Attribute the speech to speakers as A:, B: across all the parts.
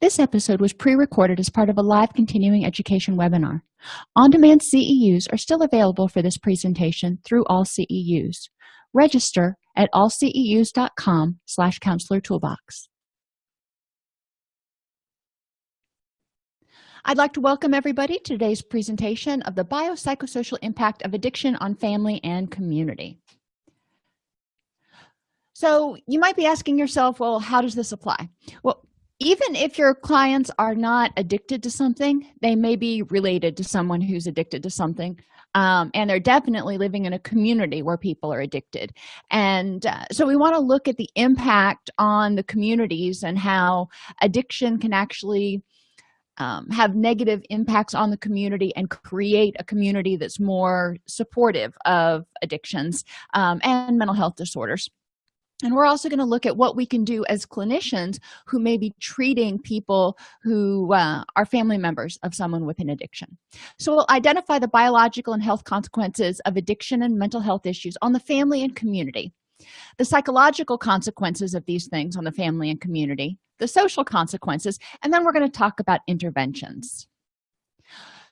A: this episode was pre-recorded as part of a live continuing education webinar on-demand ceus are still available for this presentation through all ceus register at allceus.com slash counselor toolbox I'd like to welcome everybody to today's presentation of the biopsychosocial impact of addiction on family and community. So you might be asking yourself, well, how does this apply? Well, even if your clients are not addicted to something they may be related to someone who's addicted to something um, and they're definitely living in a community where people are addicted. And uh, so we want to look at the impact on the communities and how addiction can actually um, have negative impacts on the community and create a community that's more supportive of addictions um, and mental health disorders and we're also going to look at what we can do as clinicians who may be treating people who uh, are family members of someone with an addiction. So we'll identify the biological and health consequences of addiction and mental health issues on the family and community. The psychological consequences of these things on the family and community. The social consequences. And then we're going to talk about interventions.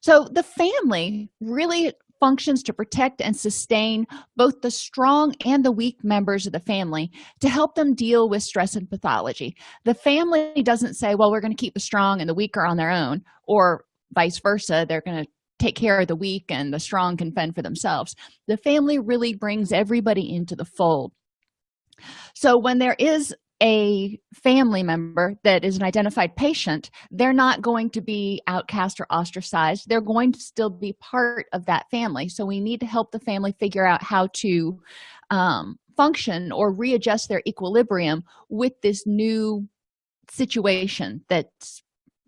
A: So the family really functions to protect and sustain both the strong and the weak members of the family to help them deal with stress and pathology. The family doesn't say well we're going to keep the strong and the weak are on their own or vice versa they're going to take care of the weak and the strong can fend for themselves. The family really brings everybody into the fold. So when there is a family member that is an identified patient they're not going to be outcast or ostracized. They're going to still be part of that family. So we need to help the family figure out how to um, function or readjust their equilibrium with this new situation that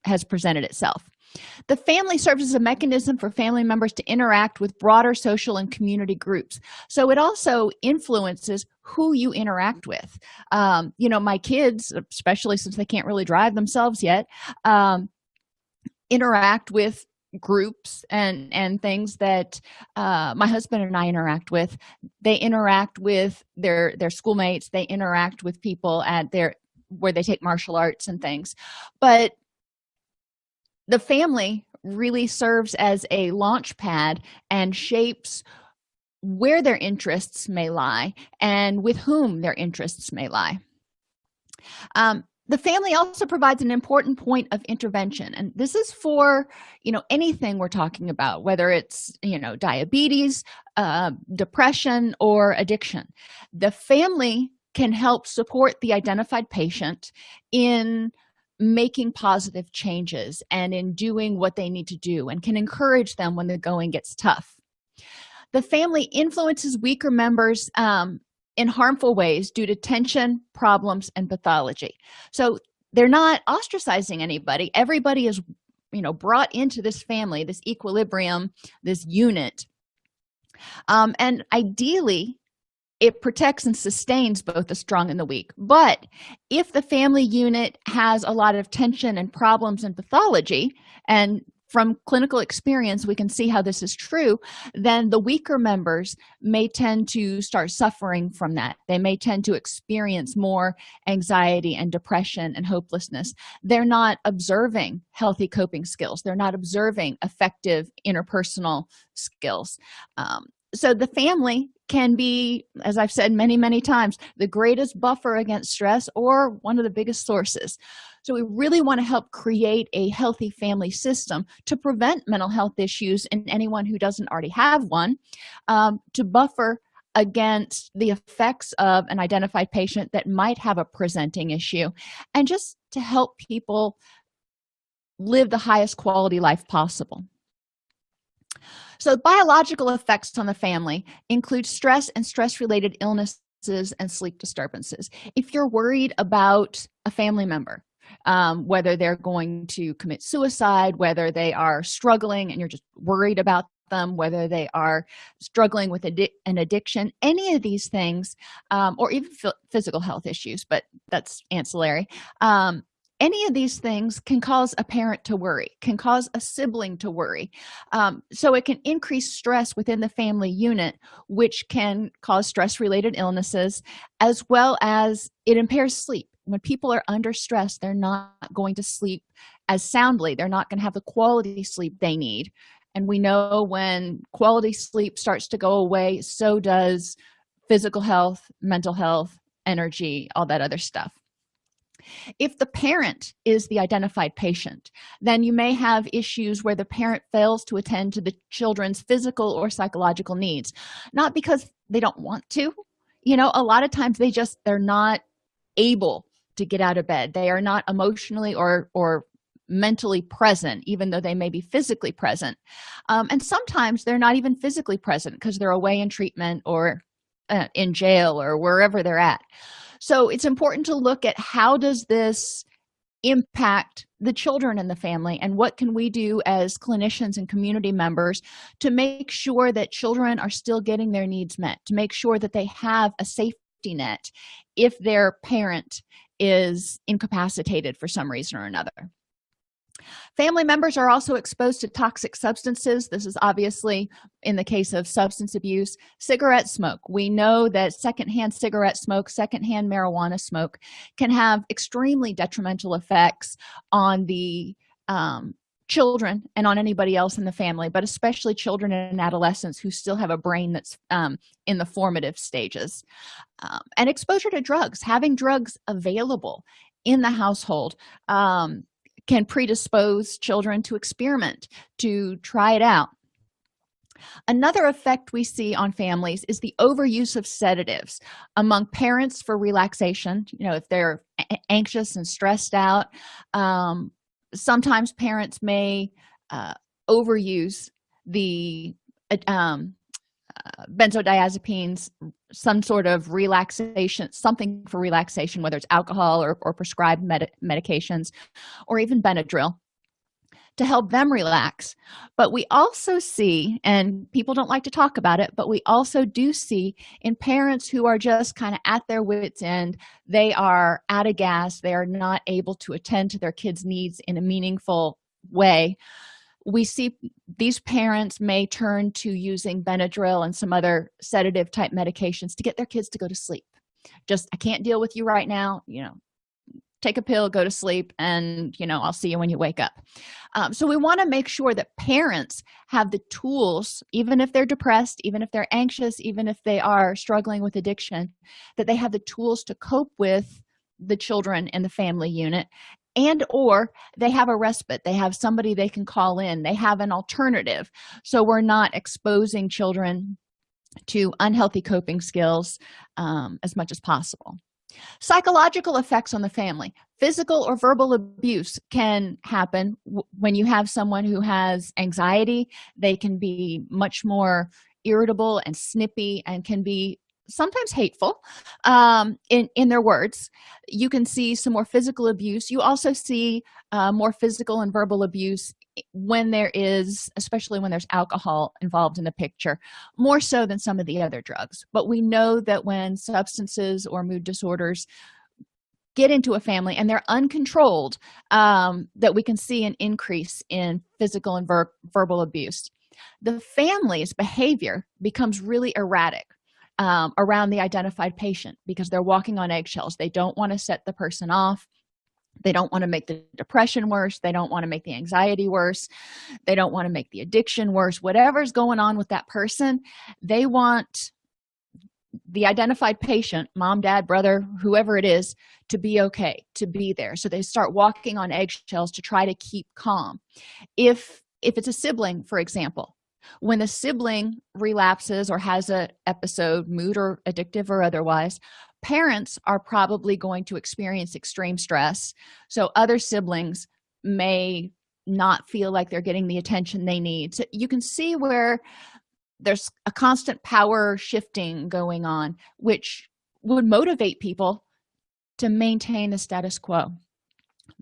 A: has presented itself the family serves as a mechanism for family members to interact with broader social and community groups. So it also influences who you interact with. Um, you know my kids especially since they can't really drive themselves yet um, interact with groups and and things that uh, my husband and i interact with. They interact with their their schoolmates. They interact with people at their where they take martial arts and things. But the family really serves as a launch pad and shapes where their interests may lie and with whom their interests may lie. Um, the family also provides an important point of intervention and this is for you know anything we're talking about whether it's you know diabetes uh, depression or addiction. The family can help support the identified patient in making positive changes and in doing what they need to do and can encourage them when the going gets tough. The family influences weaker members um, in harmful ways due to tension problems and pathology. So they're not ostracizing anybody. Everybody is you know brought into this family this equilibrium this unit. Um, and ideally it protects and sustains both the strong and the weak. But if the family unit has a lot of tension and problems and pathology and from clinical experience we can see how this is true then the weaker members may tend to start suffering from that. They may tend to experience more anxiety and depression and hopelessness. They're not observing healthy coping skills. They're not observing effective interpersonal skills. Um, so the family can be as i've said many many times the greatest buffer against stress or one of the biggest sources. So we really want to help create a healthy family system to prevent mental health issues in anyone who doesn't already have one um, to buffer against the effects of an identified patient that might have a presenting issue and just to help people live the highest quality life possible so biological effects on the family include stress and stress related illnesses and sleep disturbances. If you're worried about a family member um, whether they're going to commit suicide whether they are struggling and you're just worried about them whether they are struggling with addi an addiction any of these things um, or even physical health issues but that's ancillary um, any of these things can cause a parent to worry can cause a sibling to worry. Um, so it can increase stress within the family unit which can cause stress related illnesses as well as it impairs sleep. When people are under stress they're not going to sleep as soundly. They're not going to have the quality sleep they need. And we know when quality sleep starts to go away so does physical health mental health energy all that other stuff if the parent is the identified patient then you may have issues where the parent fails to attend to the children's physical or psychological needs. Not because they don't want to. You know a lot of times they just they're not able to get out of bed. They are not emotionally or or mentally present even though they may be physically present. Um, and sometimes they're not even physically present because they're away in treatment or uh, in jail or wherever they're at so it's important to look at how does this impact the children in the family and what can we do as clinicians and community members to make sure that children are still getting their needs met to make sure that they have a safety net if their parent is incapacitated for some reason or another family members are also exposed to toxic substances. This is obviously in the case of substance abuse. Cigarette smoke. We know that secondhand cigarette smoke secondhand marijuana smoke can have extremely detrimental effects on the um, children and on anybody else in the family but especially children and adolescents who still have a brain that's um, in the formative stages. Um, and exposure to drugs having drugs available in the household um, can predispose children to experiment to try it out. Another effect we see on families is the overuse of sedatives among parents for relaxation you know if they're anxious and stressed out. Um, sometimes parents may uh, overuse the um, benzodiazepines some sort of relaxation something for relaxation whether it's alcohol or, or prescribed med medications or even benadryl to help them relax. But we also see and people don't like to talk about it but we also do see in parents who are just kind of at their wits end they are out of gas they are not able to attend to their kids needs in a meaningful way we see these parents may turn to using benadryl and some other sedative type medications to get their kids to go to sleep. Just i can't deal with you right now you know take a pill go to sleep and you know i'll see you when you wake up. Um, so we want to make sure that parents have the tools even if they're depressed even if they're anxious even if they are struggling with addiction that they have the tools to cope with the children in the family unit and or they have a respite. They have somebody they can call in. They have an alternative. So we're not exposing children to unhealthy coping skills um, as much as possible. Psychological effects on the family. Physical or verbal abuse can happen. When you have someone who has anxiety they can be much more irritable and snippy and can be sometimes hateful um, in in their words. You can see some more physical abuse. You also see uh, more physical and verbal abuse when there is especially when there's alcohol involved in the picture more so than some of the other drugs. But we know that when substances or mood disorders get into a family and they're uncontrolled um, that we can see an increase in physical and ver verbal abuse. The family's behavior becomes really erratic um, around the identified patient because they're walking on eggshells. They don't want to set the person off. They don't want to make the depression worse. They don't want to make the anxiety worse. They don't want to make the addiction worse. Whatever's going on with that person they want the identified patient mom dad brother whoever it is to be okay to be there. So they start walking on eggshells to try to keep calm. If if it's a sibling for example when a sibling relapses or has a episode mood or addictive or otherwise parents are probably going to experience extreme stress. So other siblings may not feel like they're getting the attention they need. So you can see where there's a constant power shifting going on which would motivate people to maintain the status quo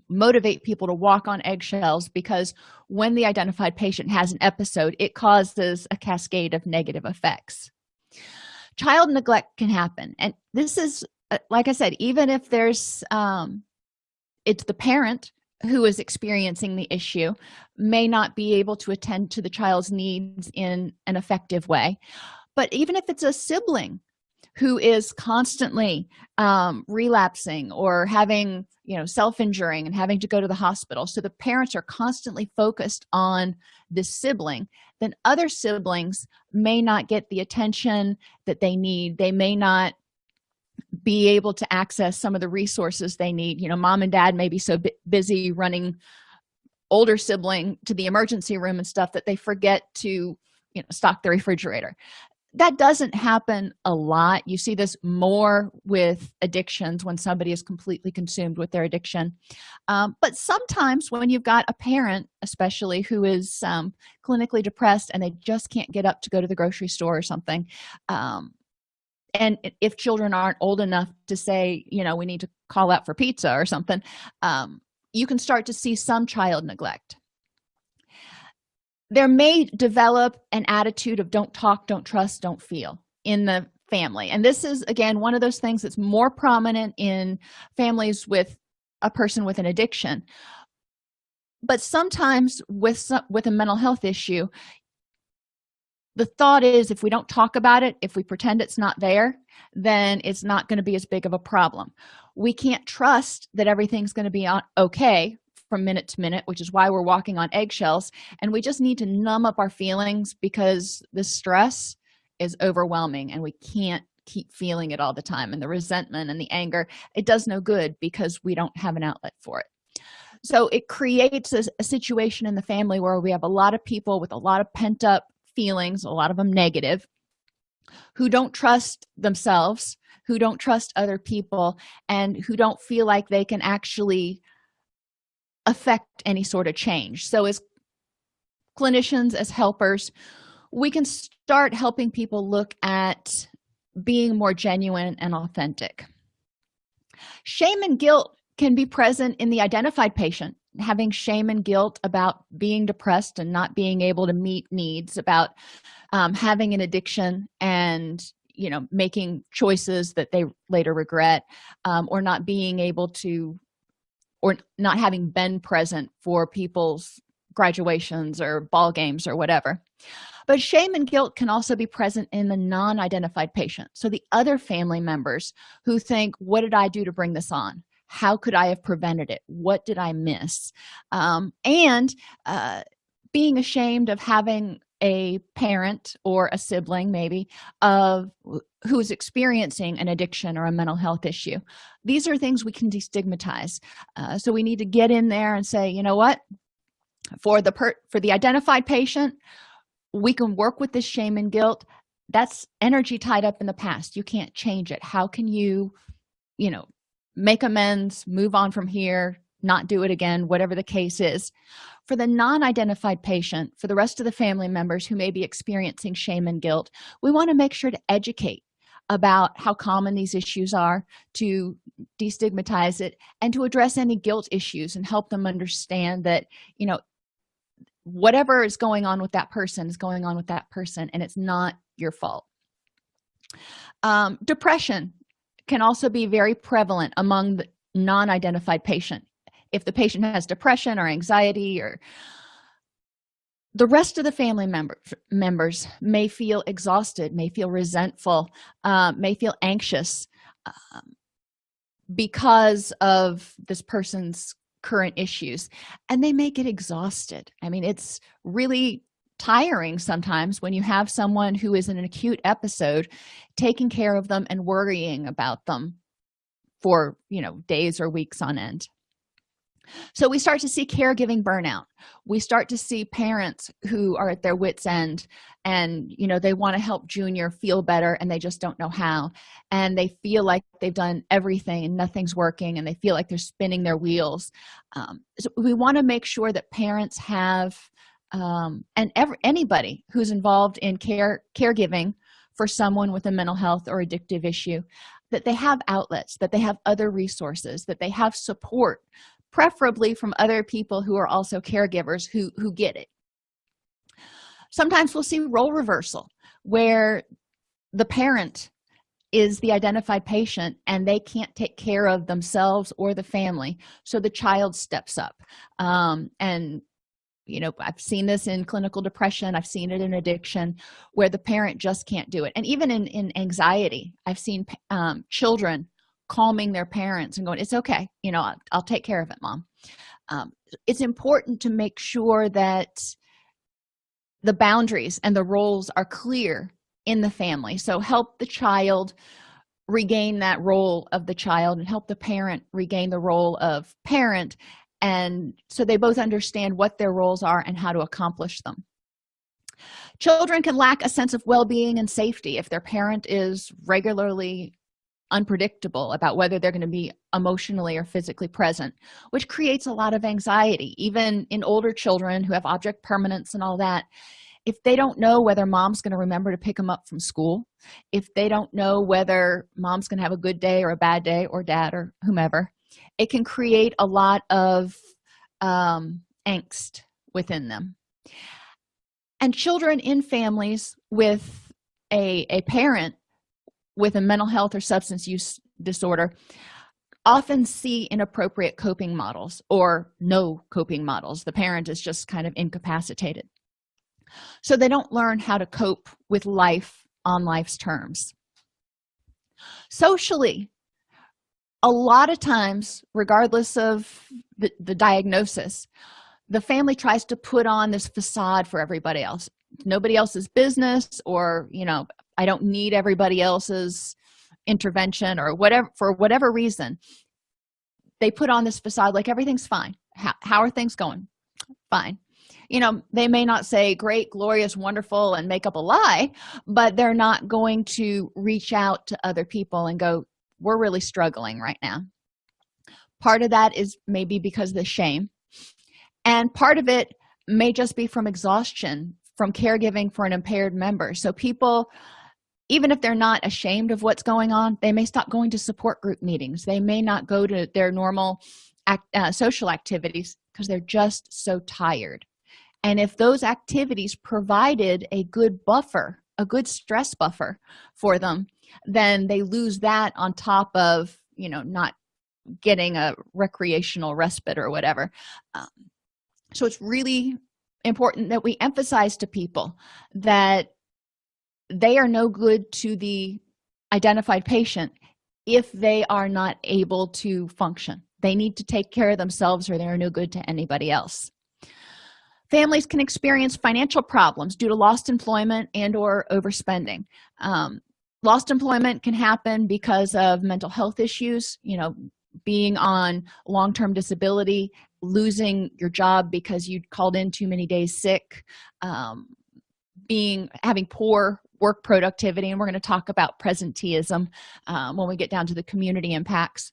A: motivate people to walk on eggshells because when the identified patient has an episode it causes a cascade of negative effects. Child neglect can happen. And this is uh, like i said even if there's um it's the parent who is experiencing the issue may not be able to attend to the child's needs in an effective way. But even if it's a sibling who is constantly um, relapsing or having you know self-injuring and having to go to the hospital. So the parents are constantly focused on this sibling. Then other siblings may not get the attention that they need. They may not be able to access some of the resources they need. You know mom and dad may be so busy running older sibling to the emergency room and stuff that they forget to you know stock the refrigerator that doesn't happen a lot. You see this more with addictions when somebody is completely consumed with their addiction. Um, but sometimes when you've got a parent especially who is um, clinically depressed and they just can't get up to go to the grocery store or something um, and if children aren't old enough to say you know we need to call out for pizza or something um, you can start to see some child neglect there may develop an attitude of don't talk don't trust don't feel in the family. And this is again one of those things that's more prominent in families with a person with an addiction. But sometimes with some, with a mental health issue the thought is if we don't talk about it if we pretend it's not there then it's not going to be as big of a problem. We can't trust that everything's going to be on okay from minute to minute which is why we're walking on eggshells. And we just need to numb up our feelings because the stress is overwhelming and we can't keep feeling it all the time. And the resentment and the anger it does no good because we don't have an outlet for it. So it creates a, a situation in the family where we have a lot of people with a lot of pent-up feelings a lot of them negative who don't trust themselves who don't trust other people and who don't feel like they can actually affect any sort of change. So as clinicians as helpers we can start helping people look at being more genuine and authentic. Shame and guilt can be present in the identified patient having shame and guilt about being depressed and not being able to meet needs about um, having an addiction and you know making choices that they later regret um, or not being able to or not having been present for people's graduations or ball games or whatever. But shame and guilt can also be present in the non-identified patient. So the other family members who think what did i do to bring this on? How could i have prevented it? What did i miss? Um, and uh, being ashamed of having a parent or a sibling maybe of who's experiencing an addiction or a mental health issue. These are things we can destigmatize. Uh, so we need to get in there and say you know what? For the per for the identified patient we can work with this shame and guilt. That's energy tied up in the past. You can't change it. How can you you know make amends move on from here not do it again whatever the case is. For the non-identified patient for the rest of the family members who may be experiencing shame and guilt we want to make sure to educate about how common these issues are to destigmatize it and to address any guilt issues and help them understand that you know whatever is going on with that person is going on with that person and it's not your fault. Um, depression can also be very prevalent among the non-identified patient if the patient has depression or anxiety or the rest of the family member, members may feel exhausted may feel resentful uh, may feel anxious um, because of this person's current issues and they may get exhausted. I mean it's really tiring sometimes when you have someone who is in an acute episode taking care of them and worrying about them for you know days or weeks on end so we start to see caregiving burnout. We start to see parents who are at their wits end and you know they want to help junior feel better and they just don't know how. And they feel like they've done everything and nothing's working and they feel like they're spinning their wheels. Um, so we want to make sure that parents have um, and anybody who's involved in care caregiving for someone with a mental health or addictive issue that they have outlets that they have other resources that they have support preferably from other people who are also caregivers who who get it. Sometimes we'll see role reversal where the parent is the identified patient and they can't take care of themselves or the family so the child steps up. Um, and you know i've seen this in clinical depression i've seen it in addiction where the parent just can't do it. And even in in anxiety i've seen um, children calming their parents and going it's okay. You know i'll, I'll take care of it mom. Um, it's important to make sure that the boundaries and the roles are clear in the family. So help the child regain that role of the child and help the parent regain the role of parent and so they both understand what their roles are and how to accomplish them. Children can lack a sense of well-being and safety if their parent is regularly unpredictable about whether they're going to be emotionally or physically present which creates a lot of anxiety. Even in older children who have object permanence and all that if they don't know whether mom's going to remember to pick them up from school if they don't know whether mom's going to have a good day or a bad day or dad or whomever it can create a lot of um, angst within them. And children in families with a, a parent with a mental health or substance use disorder often see inappropriate coping models or no coping models. The parent is just kind of incapacitated. So they don't learn how to cope with life on life's terms. Socially a lot of times regardless of the, the diagnosis the family tries to put on this facade for everybody else. Nobody else's business or you know i don't need everybody else's intervention or whatever for whatever reason they put on this facade like everything's fine. How, how are things going? Fine. You know they may not say great glorious wonderful and make up a lie but they're not going to reach out to other people and go we're really struggling right now. Part of that is maybe because of the shame and part of it may just be from exhaustion from caregiving for an impaired member. So people even if they're not ashamed of what's going on they may stop going to support group meetings. They may not go to their normal act, uh, social activities because they're just so tired. And if those activities provided a good buffer a good stress buffer for them then they lose that on top of you know not getting a recreational respite or whatever. Um, so it's really important that we emphasize to people that they are no good to the identified patient if they are not able to function. They need to take care of themselves or they're no good to anybody else. Families can experience financial problems due to lost employment and or overspending. Um, lost employment can happen because of mental health issues you know being on long-term disability losing your job because you called in too many days sick um, being having poor work productivity and we're going to talk about presenteeism um, when we get down to the community impacts.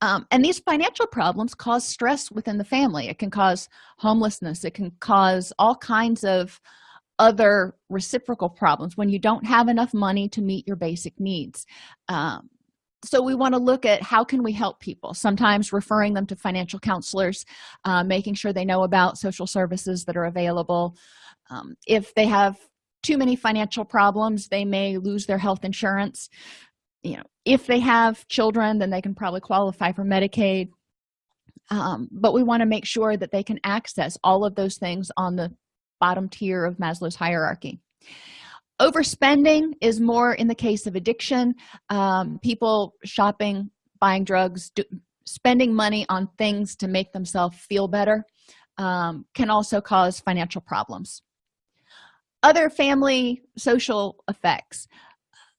A: Um, and these financial problems cause stress within the family. It can cause homelessness. It can cause all kinds of other reciprocal problems when you don't have enough money to meet your basic needs. Um, so we want to look at how can we help people sometimes referring them to financial counselors uh, making sure they know about social services that are available. Um, if they have too many financial problems they may lose their health insurance. You know if they have children then they can probably qualify for medicaid. Um, but we want to make sure that they can access all of those things on the bottom tier of maslow's hierarchy. Overspending is more in the case of addiction um, people shopping buying drugs do, spending money on things to make themselves feel better um, can also cause financial problems other family social effects.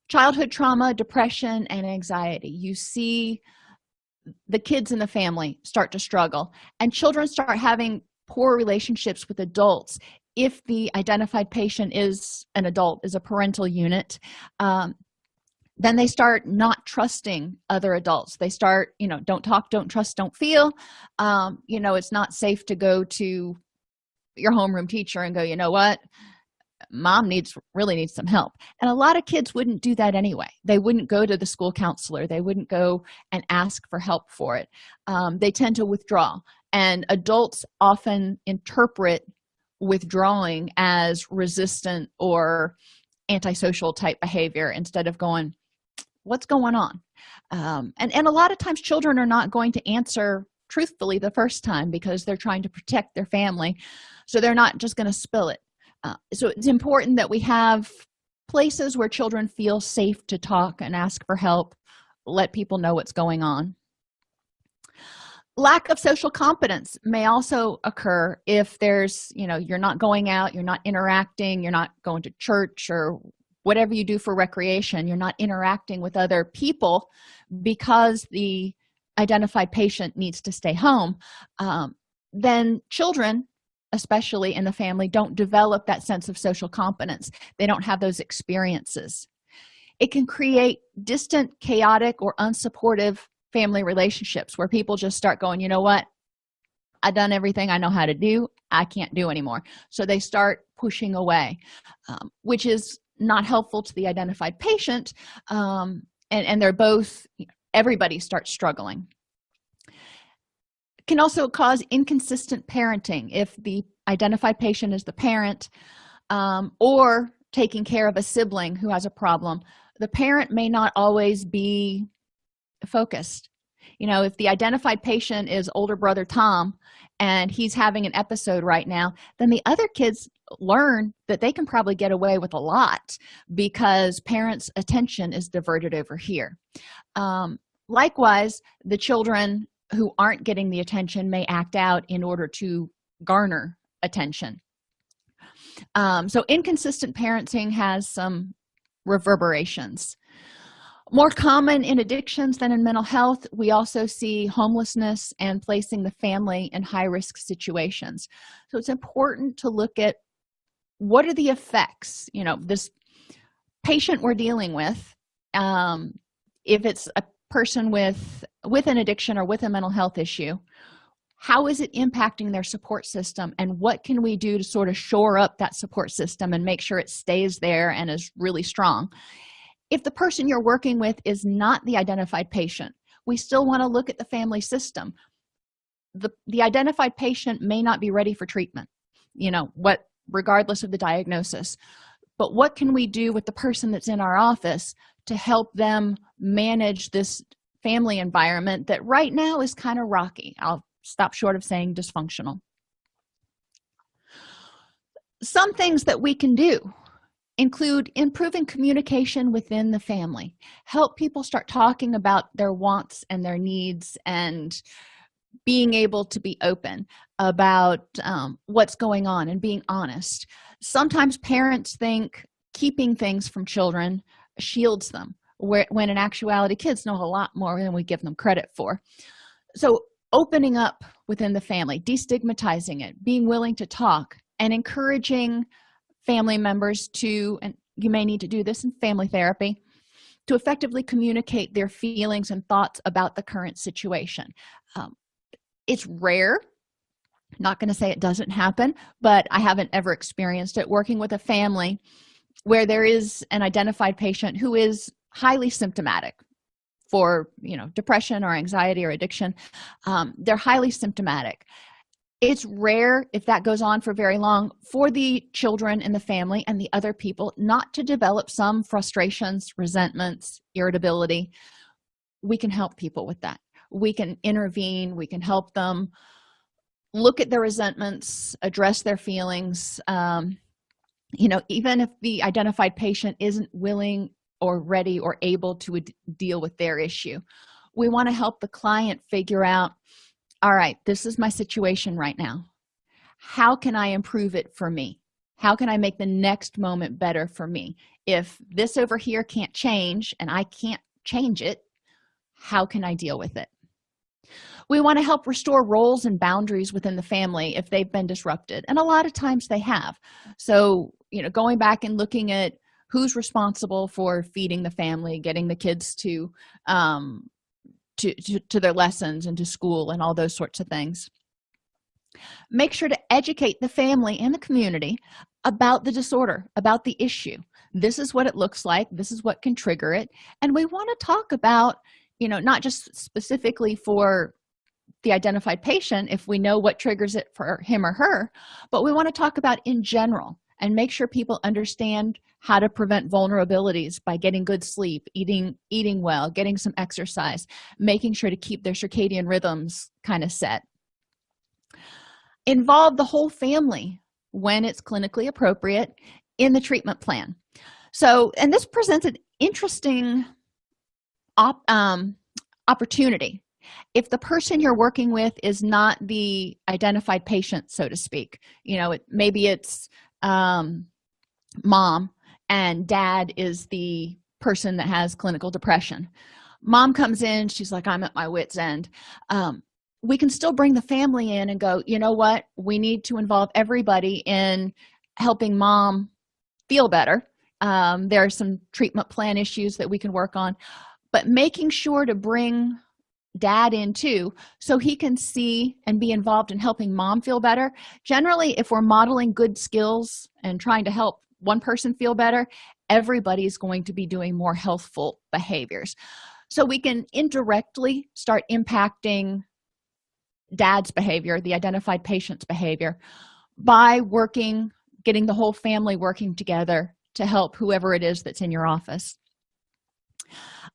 A: Childhood trauma depression and anxiety. You see the kids in the family start to struggle and children start having poor relationships with adults if the identified patient is an adult is a parental unit. Um, then they start not trusting other adults. They start you know don't talk don't trust don't feel. Um, you know it's not safe to go to your homeroom teacher and go you know what mom needs really needs some help. And a lot of kids wouldn't do that anyway. They wouldn't go to the school counselor. They wouldn't go and ask for help for it. Um, they tend to withdraw. And adults often interpret withdrawing as resistant or antisocial type behavior instead of going what's going on? Um, and and a lot of times children are not going to answer truthfully the first time because they're trying to protect their family. So they're not just going to spill it uh, so it's important that we have places where children feel safe to talk and ask for help let people know what's going on. Lack of social competence may also occur if there's you know you're not going out you're not interacting you're not going to church or whatever you do for recreation you're not interacting with other people because the identified patient needs to stay home um, then children especially in the family don't develop that sense of social competence. They don't have those experiences. It can create distant chaotic or unsupportive family relationships where people just start going you know what? I've done everything i know how to do. I can't do anymore. So they start pushing away um, which is not helpful to the identified patient um, and and they're both everybody starts struggling can also cause inconsistent parenting if the identified patient is the parent um, or taking care of a sibling who has a problem. The parent may not always be focused. You know if the identified patient is older brother tom and he's having an episode right now then the other kids learn that they can probably get away with a lot because parents attention is diverted over here. Um, likewise the children who aren't getting the attention may act out in order to garner attention. Um, so inconsistent parenting has some reverberations. More common in addictions than in mental health we also see homelessness and placing the family in high-risk situations. So it's important to look at what are the effects you know this patient we're dealing with um, if it's a person with with an addiction or with a mental health issue how is it impacting their support system? And what can we do to sort of shore up that support system and make sure it stays there and is really strong? If the person you're working with is not the identified patient we still want to look at the family system. The the identified patient may not be ready for treatment you know what regardless of the diagnosis but what can we do with the person that's in our office to help them manage this family environment that right now is kind of rocky? I'll stop short of saying dysfunctional. Some things that we can do include improving communication within the family. Help people start talking about their wants and their needs and being able to be open about um, what's going on and being honest sometimes parents think keeping things from children shields them where when in actuality kids know a lot more than we give them credit for. So opening up within the family destigmatizing it being willing to talk and encouraging family members to and you may need to do this in family therapy to effectively communicate their feelings and thoughts about the current situation. Um, it's rare not going to say it doesn't happen but i haven't ever experienced it working with a family where there is an identified patient who is highly symptomatic for you know depression or anxiety or addiction. Um, they're highly symptomatic. It's rare if that goes on for very long for the children in the family and the other people not to develop some frustrations resentments irritability. We can help people with that. We can intervene we can help them look at their resentments address their feelings um, you know even if the identified patient isn't willing or ready or able to deal with their issue. We want to help the client figure out all right this is my situation right now. How can i improve it for me? How can i make the next moment better for me? If this over here can't change and i can't change it how can i deal with it we want to help restore roles and boundaries within the family if they've been disrupted and a lot of times they have. So you know going back and looking at who's responsible for feeding the family getting the kids to um to, to, to their lessons and to school and all those sorts of things. Make sure to educate the family and the community about the disorder about the issue. This is what it looks like. This is what can trigger it. And we want to talk about you know not just specifically for the identified patient if we know what triggers it for him or her but we want to talk about in general and make sure people understand how to prevent vulnerabilities by getting good sleep eating eating well getting some exercise making sure to keep their circadian rhythms kind of set. Involve the whole family when it's clinically appropriate in the treatment plan. So and this presents an interesting op, um, opportunity if the person you're working with is not the identified patient so to speak you know it, maybe it's um, mom and dad is the person that has clinical depression. Mom comes in she's like i'm at my wits end. Um, we can still bring the family in and go you know what? We need to involve everybody in helping mom feel better. Um, there are some treatment plan issues that we can work on. But making sure to bring dad in too so he can see and be involved in helping mom feel better. Generally if we're modeling good skills and trying to help one person feel better everybody's going to be doing more healthful behaviors. So we can indirectly start impacting dad's behavior the identified patient's behavior by working getting the whole family working together to help whoever it is that's in your office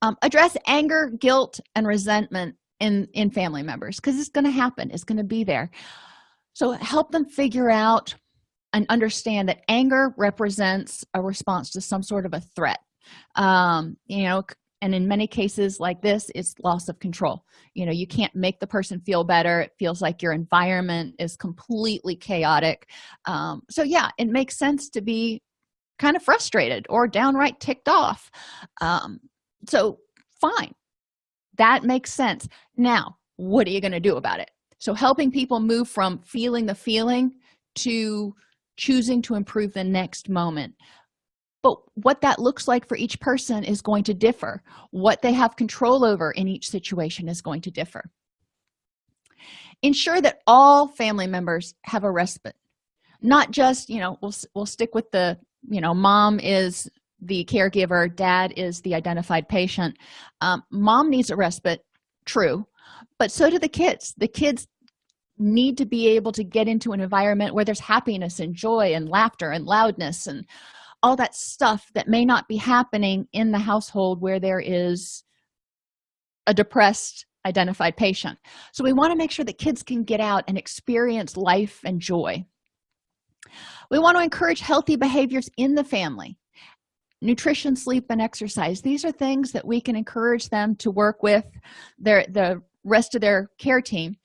A: um, address anger guilt and resentment in in family members because it's going to happen it's going to be there. So help them figure out and understand that anger represents a response to some sort of a threat. Um, you know and in many cases like this it's loss of control. You know you can't make the person feel better it feels like your environment is completely chaotic. Um, so yeah it makes sense to be kind of frustrated or downright ticked off. Um, so fine. That makes sense. Now what are you going to do about it? So helping people move from feeling the feeling to choosing to improve the next moment. But what that looks like for each person is going to differ. What they have control over in each situation is going to differ. Ensure that all family members have a respite. Not just you know we'll, we'll stick with the you know mom is the caregiver dad is the identified patient. Um, mom needs a respite true. But so do the kids. The kids need to be able to get into an environment where there's happiness and joy and laughter and loudness and all that stuff that may not be happening in the household where there is a depressed identified patient. So we want to make sure that kids can get out and experience life and joy. We want to encourage healthy behaviors in the family nutrition sleep and exercise. These are things that we can encourage them to work with their the rest of their care team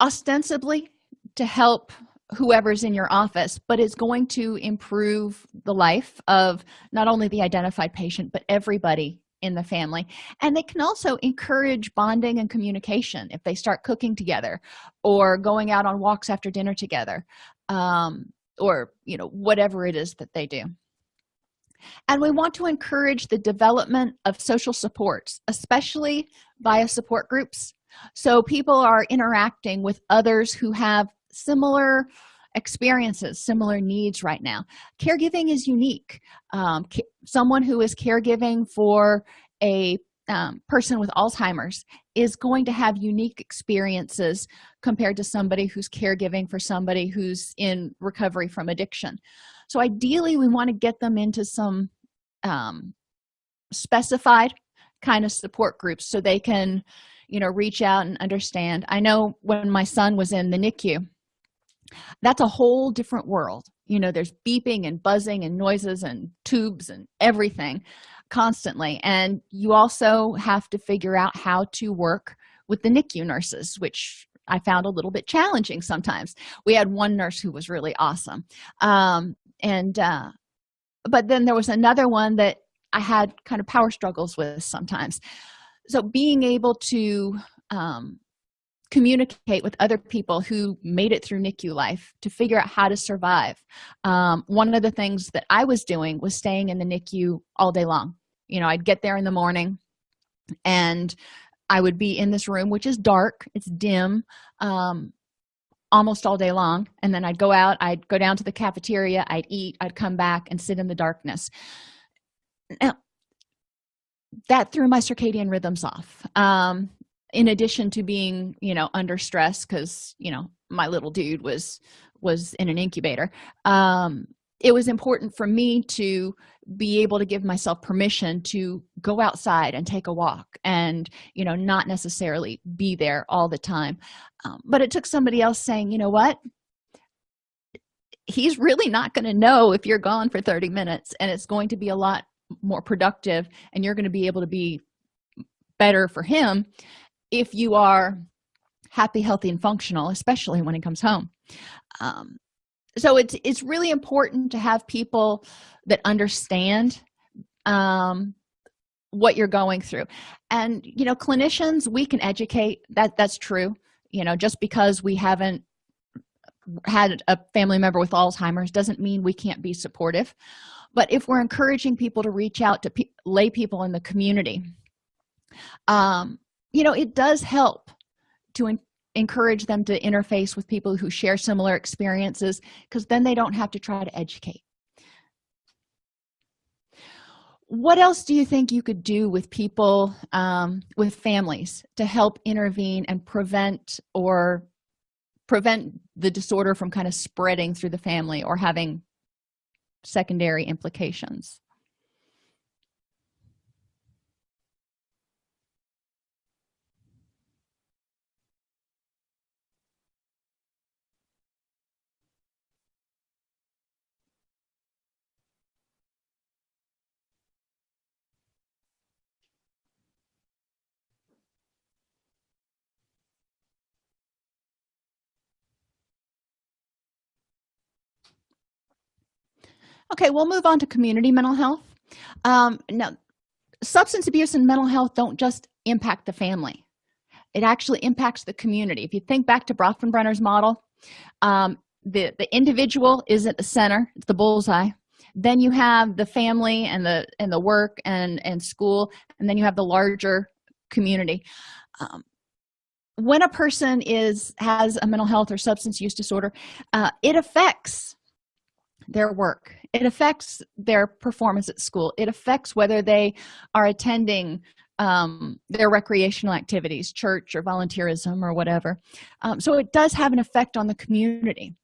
A: ostensibly to help whoever's in your office but it's going to improve the life of not only the identified patient but everybody in the family. And they can also encourage bonding and communication if they start cooking together or going out on walks after dinner together. Um, or you know whatever it is that they do. And we want to encourage the development of social supports especially via support groups. So people are interacting with others who have similar experiences similar needs right now. Caregiving is unique. Um, someone who is caregiving for a um, person with alzheimer's is going to have unique experiences compared to somebody who's caregiving for somebody who's in recovery from addiction. So ideally we want to get them into some um, specified kind of support groups so they can you know reach out and understand. I know when my son was in the nicu that's a whole different world. You know there's beeping and buzzing and noises and tubes and everything constantly. And you also have to figure out how to work with the nicu nurses which i found a little bit challenging sometimes. We had one nurse who was really awesome. Um, and uh, but then there was another one that i had kind of power struggles with sometimes. So being able to um, communicate with other people who made it through nicu life to figure out how to survive. Um, one of the things that i was doing was staying in the nicu all day long. You know i'd get there in the morning and i would be in this room which is dark it's dim um, almost all day long. And then i'd go out i'd go down to the cafeteria i'd eat i'd come back and sit in the darkness. Now that threw my circadian rhythms off. Um, in addition to being you know under stress because you know my little dude was was in an incubator um, it was important for me to be able to give myself permission to go outside and take a walk and you know not necessarily be there all the time. Um, but it took somebody else saying you know what? He's really not going to know if you're gone for 30 minutes and it's going to be a lot more productive and you're going to be able to be better for him if you are happy healthy and functional especially when it comes home. Um, so it's it's really important to have people that understand um, what you're going through. And you know clinicians we can educate. That that's true. You know just because we haven't had a family member with alzheimer's doesn't mean we can't be supportive. But if we're encouraging people to reach out to pe lay people in the community um you know it does help to encourage them to interface with people who share similar experiences because then they don't have to try to educate. What else do you think you could do with people um, with families to help intervene and prevent or prevent the disorder from kind of spreading through the family or having secondary implications okay we'll move on to community mental health. Um, now substance abuse and mental health don't just impact the family. It actually impacts the community. If you think back to bronfenbrenner's model um, the the individual is at the center it's the bullseye. Then you have the family and the and the work and and school and then you have the larger community. Um, when a person is has a mental health or substance use disorder uh, it affects their work. It affects their performance at school. It affects whether they are attending um, their recreational activities church or volunteerism or whatever. Um, so it does have an effect on the community.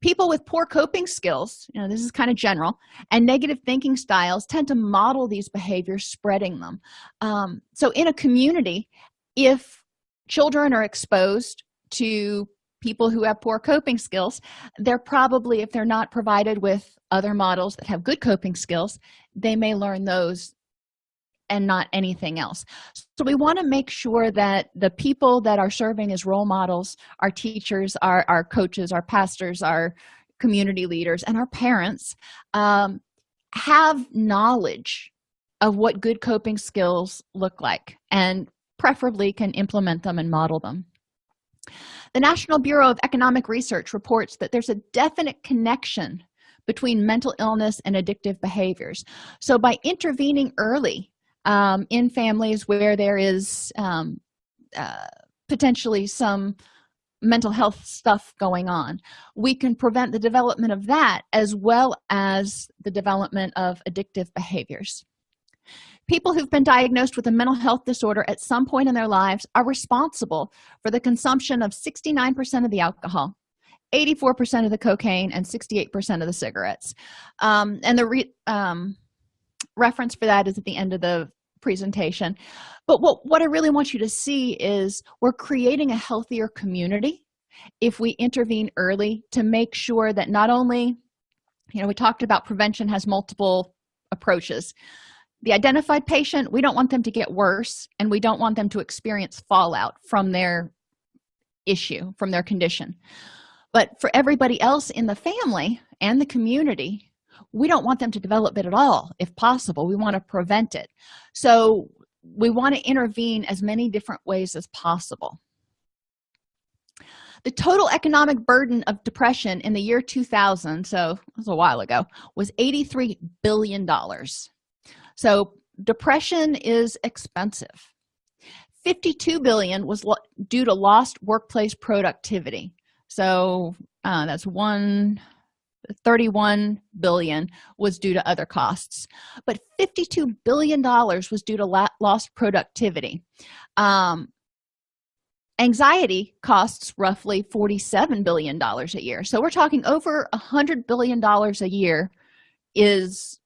A: People with poor coping skills you know this is kind of general and negative thinking styles tend to model these behaviors spreading them. Um, so in a community if children are exposed to people who have poor coping skills they're probably if they're not provided with other models that have good coping skills they may learn those and not anything else. So we want to make sure that the people that are serving as role models our teachers our, our coaches our pastors our community leaders and our parents um, have knowledge of what good coping skills look like and preferably can implement them and model them the national bureau of economic research reports that there's a definite connection between mental illness and addictive behaviors. So by intervening early um, in families where there is um, uh, potentially some mental health stuff going on we can prevent the development of that as well as the development of addictive behaviors people who've been diagnosed with a mental health disorder at some point in their lives are responsible for the consumption of 69 percent of the alcohol 84 percent of the cocaine and 68 percent of the cigarettes. Um, and the re um, reference for that is at the end of the presentation. But what what i really want you to see is we're creating a healthier community if we intervene early to make sure that not only you know we talked about prevention has multiple approaches the identified patient we don't want them to get worse and we don't want them to experience fallout from their issue from their condition. But for everybody else in the family and the community we don't want them to develop it at all if possible. We want to prevent it. So we want to intervene as many different ways as possible. The total economic burden of depression in the year 2000 so it was a while ago was 83 billion dollars so depression is expensive. 52 billion was due to lost workplace productivity. So uh, that's one 31 billion was due to other costs. But 52 billion dollars was due to lost productivity. Um, anxiety costs roughly 47 billion dollars a year. So we're talking over a hundred billion dollars a year is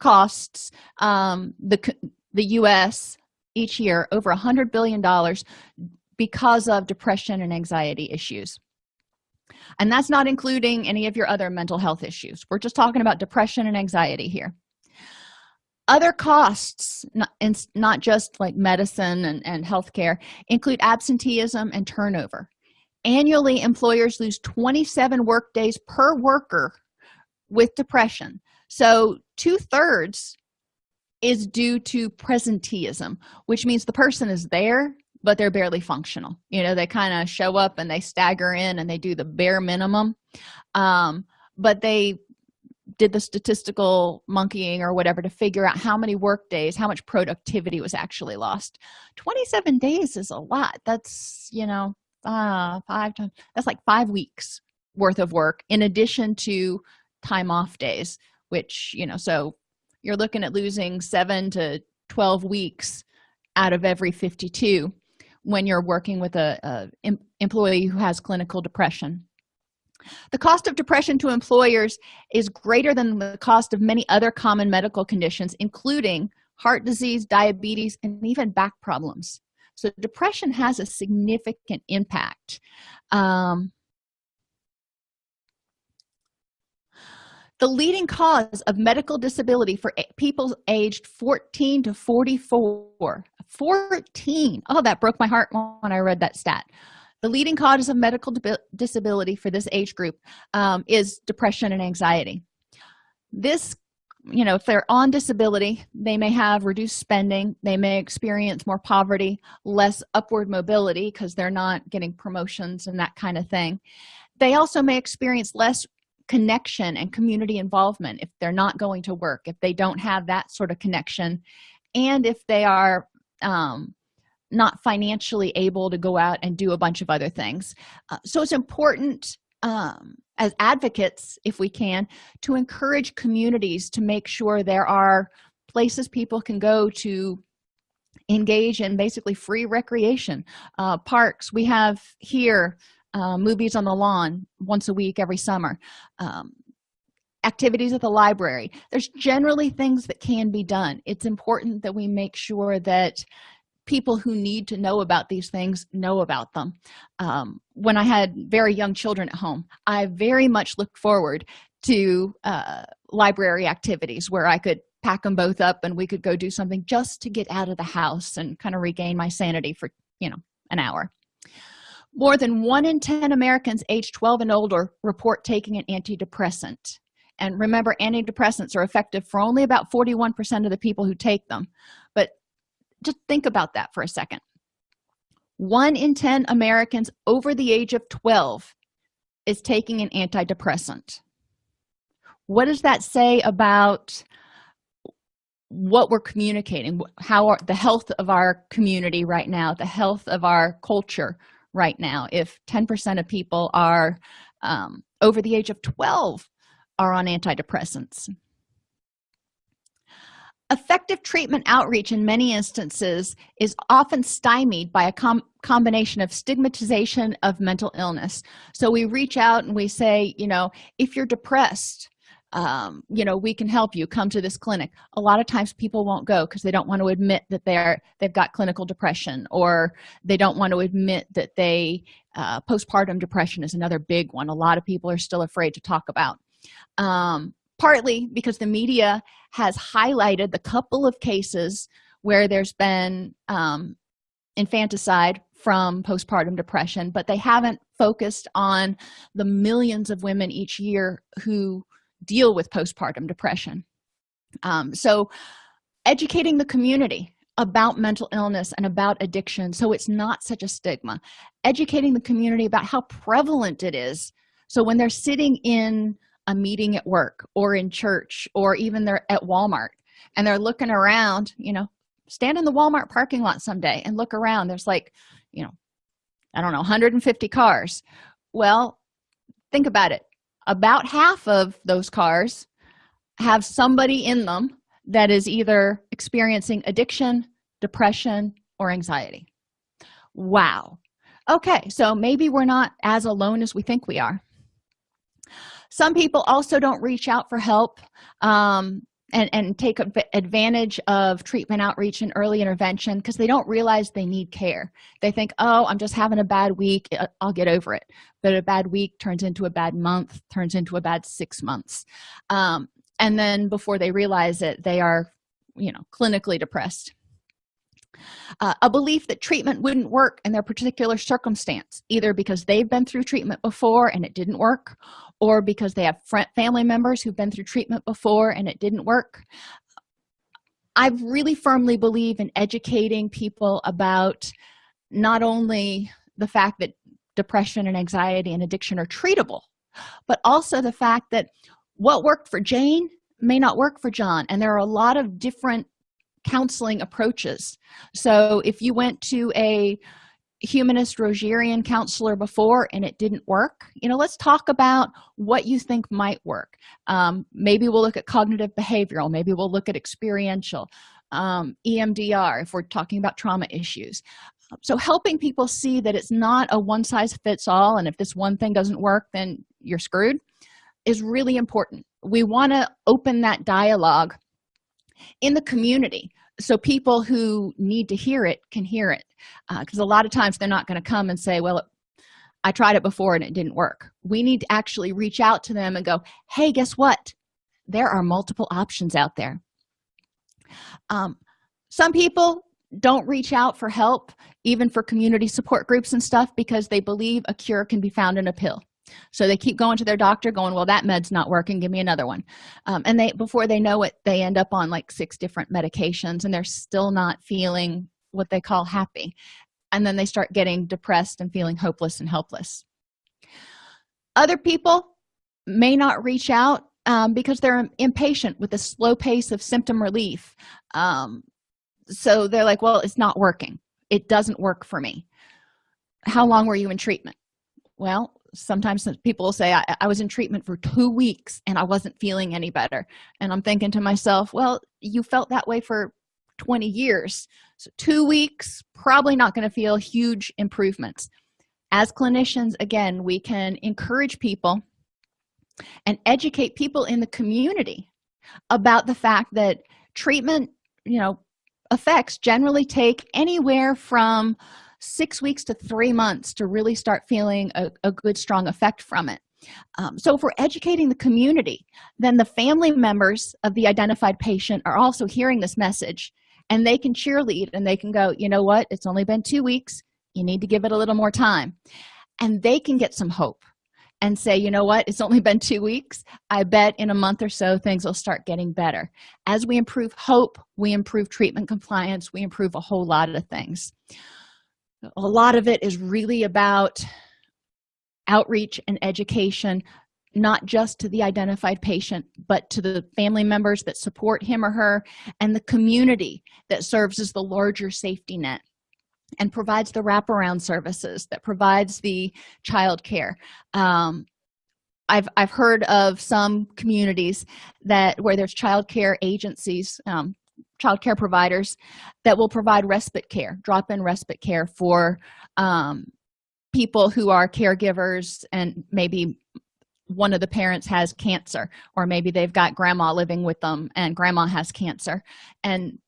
A: costs um, the the u.s each year over a hundred billion dollars because of depression and anxiety issues. And that's not including any of your other mental health issues. We're just talking about depression and anxiety here. Other costs not, not just like medicine and, and healthcare include absenteeism and turnover. Annually employers lose 27 work days per worker with depression so two-thirds is due to presenteeism which means the person is there but they're barely functional. You know they kind of show up and they stagger in and they do the bare minimum. Um, but they did the statistical monkeying or whatever to figure out how many work days how much productivity was actually lost. 27 days is a lot. That's you know uh five times that's like five weeks worth of work in addition to time off days which you know so you're looking at losing 7 to 12 weeks out of every 52 when you're working with a, a employee who has clinical depression. The cost of depression to employers is greater than the cost of many other common medical conditions including heart disease diabetes and even back problems. So depression has a significant impact. Um, the leading cause of medical disability for people aged 14 to 44 14 oh that broke my heart when i read that stat. The leading cause of medical disability for this age group um, is depression and anxiety. This you know if they're on disability they may have reduced spending they may experience more poverty less upward mobility because they're not getting promotions and that kind of thing. They also may experience less connection and community involvement if they're not going to work if they don't have that sort of connection and if they are um, not financially able to go out and do a bunch of other things. Uh, so it's important um, as advocates if we can to encourage communities to make sure there are places people can go to engage in basically free recreation. Uh, parks we have here uh, movies on the lawn once a week every summer. Um, activities at the library. There's generally things that can be done. It's important that we make sure that people who need to know about these things know about them. Um, when i had very young children at home i very much looked forward to uh, library activities where i could pack them both up and we could go do something just to get out of the house and kind of regain my sanity for you know an hour more than one in 10 americans age 12 and older report taking an antidepressant. And remember antidepressants are effective for only about 41 percent of the people who take them. But just think about that for a second. One in 10 americans over the age of 12 is taking an antidepressant. What does that say about what we're communicating? How are the health of our community right now the health of our culture right now. If 10 percent of people are um, over the age of 12 are on antidepressants. Effective treatment outreach in many instances is often stymied by a com combination of stigmatization of mental illness. So we reach out and we say you know if you're depressed um, you know we can help you come to this clinic. A lot of times people won't go because they don't want to admit that they're they've got clinical depression or they don't want to admit that they uh, postpartum depression is another big one a lot of people are still afraid to talk about. Um, partly because the media has highlighted the couple of cases where there's been um, infanticide from postpartum depression but they haven't focused on the millions of women each year who deal with postpartum depression. Um, so educating the community about mental illness and about addiction so it's not such a stigma. Educating the community about how prevalent it is so when they're sitting in a meeting at work or in church or even they're at walmart and they're looking around you know stand in the walmart parking lot someday and look around. There's like you know i don't know 150 cars. Well think about it about half of those cars have somebody in them that is either experiencing addiction depression or anxiety. Wow. Okay so maybe we're not as alone as we think we are. Some people also don't reach out for help. Um, and, and take advantage of treatment outreach and early intervention because they don't realize they need care. They think oh i'm just having a bad week uh, i'll get over it. But a bad week turns into a bad month turns into a bad six months. Um, and then before they realize it they are you know clinically depressed. Uh, a belief that treatment wouldn't work in their particular circumstance either because they've been through treatment before and it didn't work or because they have family members who've been through treatment before and it didn't work. I really firmly believe in educating people about not only the fact that depression and anxiety and addiction are treatable but also the fact that what worked for jane may not work for john and there are a lot of different counseling approaches. So if you went to a humanist rogerian counselor before and it didn't work. You know let's talk about what you think might work. Um, maybe we'll look at cognitive behavioral maybe we'll look at experiential um, emdr if we're talking about trauma issues. So helping people see that it's not a one-size-fits-all and if this one thing doesn't work then you're screwed is really important. We want to open that dialogue in the community so people who need to hear it can hear it because uh, a lot of times they're not going to come and say well i tried it before and it didn't work. We need to actually reach out to them and go hey guess what? There are multiple options out there. Um, some people don't reach out for help even for community support groups and stuff because they believe a cure can be found in a pill so they keep going to their doctor going well that med's not working. Give me another one. Um, and they before they know it they end up on like six different medications and they're still not feeling what they call happy. And then they start getting depressed and feeling hopeless and helpless. Other people may not reach out um, because they're impatient with the slow pace of symptom relief. Um, so they're like well it's not working. It doesn't work for me. How long were you in treatment? Well sometimes people will say I, I, was in treatment for two weeks and i wasn't feeling any better. And i'm thinking to myself well you felt that way for 20 years. So two weeks probably not going to feel huge improvements. As clinicians again we can encourage people and educate people in the community about the fact that treatment you know effects generally take anywhere from six weeks to three months to really start feeling a, a good strong effect from it. Um, so if we're educating the community then the family members of the identified patient are also hearing this message and they can cheerlead and they can go you know what? It's only been two weeks. You need to give it a little more time. And they can get some hope and say you know what? It's only been two weeks. I bet in a month or so things will start getting better. As we improve hope we improve treatment compliance we improve a whole lot of things a lot of it is really about outreach and education not just to the identified patient but to the family members that support him or her and the community that serves as the larger safety net and provides the wraparound services that provides the child care um, I've, I've heard of some communities that where there's child care agencies um, child care providers that will provide respite care drop-in respite care for um, people who are caregivers and maybe one of the parents has cancer or maybe they've got grandma living with them and grandma has cancer. And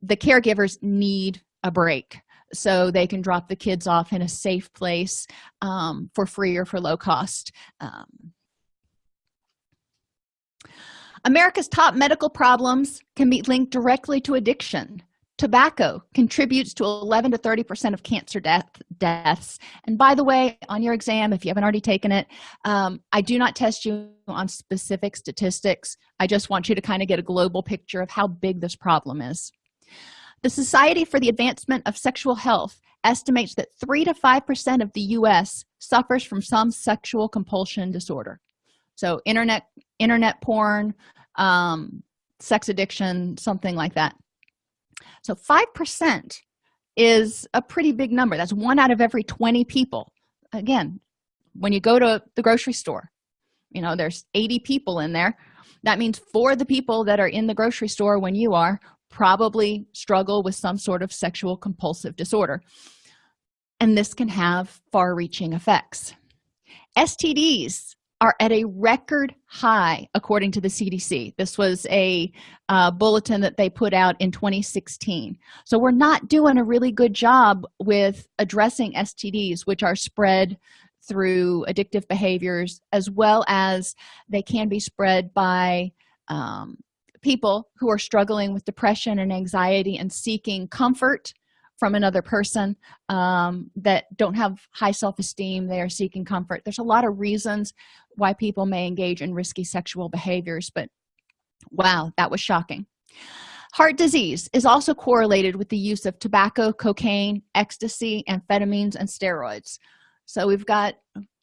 A: the caregivers need a break so they can drop the kids off in a safe place um, for free or for low cost um, america's top medical problems can be linked directly to addiction. Tobacco contributes to 11 to 30 percent of cancer death deaths. And by the way on your exam if you haven't already taken it um, i do not test you on specific statistics. I just want you to kind of get a global picture of how big this problem is. The society for the advancement of sexual health estimates that 3 to 5 percent of the u.s suffers from some sexual compulsion disorder so internet internet porn um, sex addiction something like that. So five percent is a pretty big number. That's one out of every 20 people. Again when you go to the grocery store you know there's 80 people in there. That means for the people that are in the grocery store when you are probably struggle with some sort of sexual compulsive disorder. And this can have far-reaching effects. Stds are at a record high according to the cdc this was a uh, bulletin that they put out in 2016 so we're not doing a really good job with addressing stds which are spread through addictive behaviors as well as they can be spread by um, people who are struggling with depression and anxiety and seeking comfort from another person um, that don't have high self-esteem they are seeking comfort. There's a lot of reasons why people may engage in risky sexual behaviors but wow that was shocking. Heart disease is also correlated with the use of tobacco cocaine ecstasy amphetamines and steroids. So we've got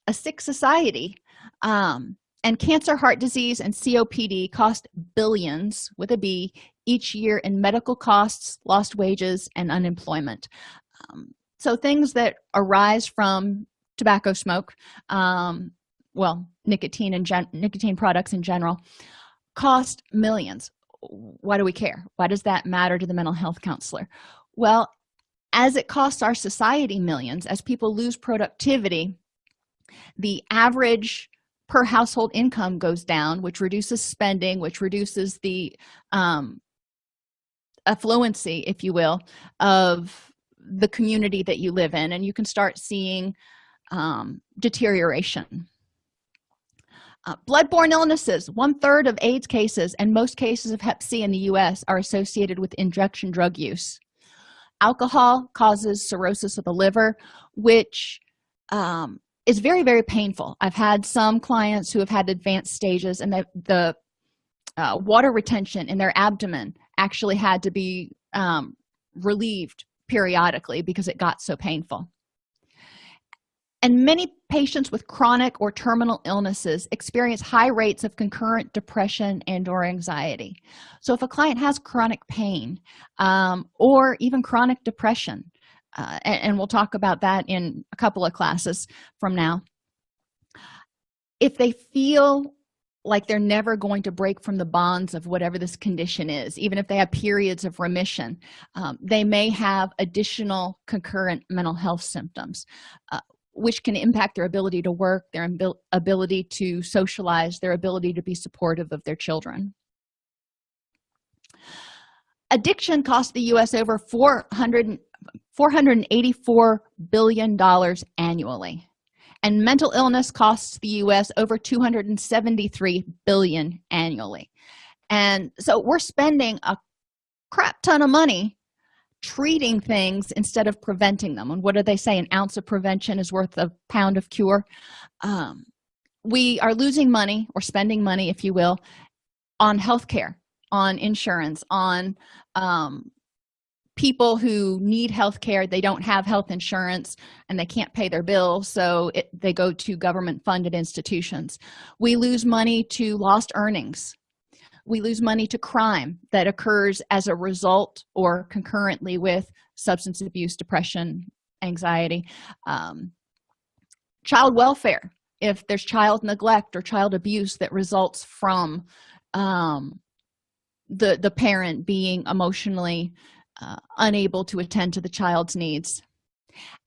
A: a sick society um, and cancer heart disease and copd cost billions with a b each year in medical costs lost wages and unemployment. Um, so things that arise from tobacco smoke um, well nicotine and nicotine products in general cost millions. Why do we care? Why does that matter to the mental health counselor? Well as it costs our society millions as people lose productivity the average per household income goes down which reduces spending which reduces the um, affluency if you will of the community that you live in and you can start seeing um, deterioration. Uh, bloodborne illnesses one-third of aids cases and most cases of hep c in the u.s are associated with injection drug use. Alcohol causes cirrhosis of the liver which um, is very very painful. I've had some clients who have had advanced stages and the, the uh, water retention in their abdomen actually had to be um, relieved periodically because it got so painful. And many patients with chronic or terminal illnesses experience high rates of concurrent depression and or anxiety. So if a client has chronic pain um, or even chronic depression uh, and, and we'll talk about that in a couple of classes from now if they feel like they're never going to break from the bonds of whatever this condition is even if they have periods of remission. Um, they may have additional concurrent mental health symptoms uh, which can impact their ability to work their ability to socialize their ability to be supportive of their children. Addiction costs the u.s over 400 484 billion dollars annually and mental illness costs the u.s over 273 billion annually. And so we're spending a crap ton of money treating things instead of preventing them. And what do they say? An ounce of prevention is worth a pound of cure. Um, we are losing money or spending money if you will on health care on insurance on um, people who need health care they don't have health insurance and they can't pay their bills so it, they go to government funded institutions. We lose money to lost earnings. We lose money to crime that occurs as a result or concurrently with substance abuse depression anxiety um, child welfare. If there's child neglect or child abuse that results from um, the the parent being emotionally uh, unable to attend to the child's needs.